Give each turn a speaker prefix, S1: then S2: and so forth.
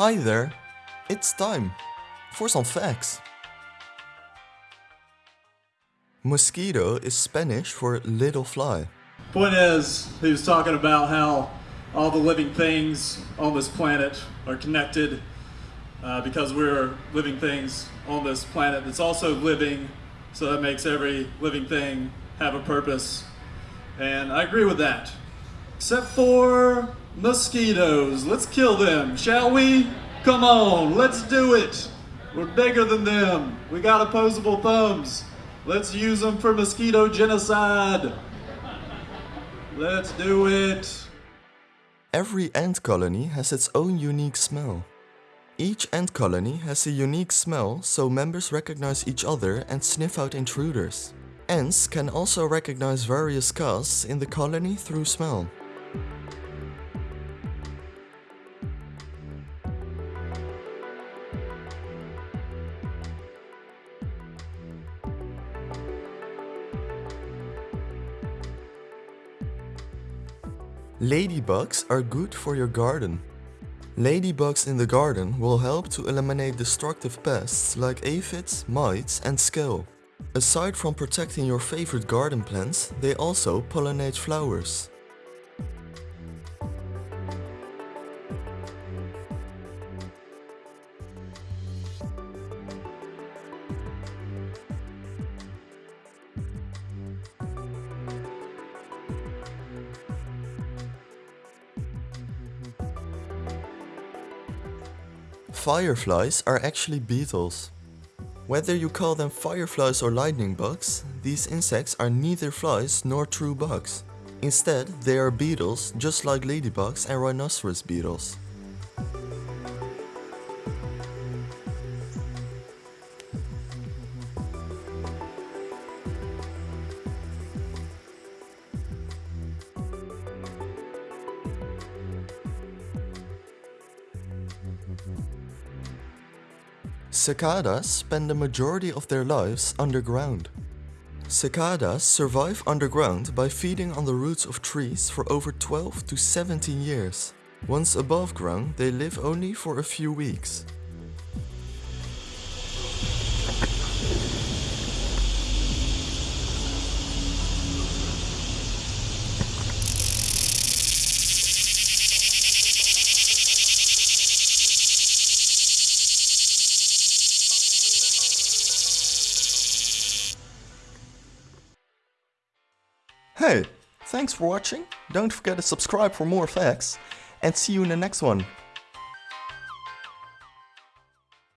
S1: Hi there, it's time for some facts. Mosquito is Spanish for little fly.
S2: Point is, he was talking about how all the living things on this planet are connected uh, because we're living things on this planet that's also living, so that makes every living thing have a purpose. And I agree with that. Except for mosquitoes. Let's kill them, shall we? Come on, let's do it. We're bigger than them. We got opposable thumbs. Let's use them for mosquito genocide. Let's do it.
S1: Every ant colony has its own unique smell. Each ant colony has a unique smell so members recognize each other and sniff out intruders. Ants can also recognize various castes in the colony through smell. Ladybugs are good for your garden. Ladybugs in the garden will help to eliminate destructive pests like aphids, mites and scale. Aside from protecting your favorite garden plants, they also pollinate flowers. Fireflies are actually beetles. Whether you call them fireflies or lightning bugs, these insects are neither flies nor true bugs. Instead, they are beetles just like ladybugs and rhinoceros beetles. Cicadas spend the majority of their lives underground. Cicadas survive underground by feeding on the roots of trees for over 12 to 17 years. Once above ground, they live only for a few weeks. Hey, thanks for watching, don't forget to subscribe for more facts, and see you in the next one.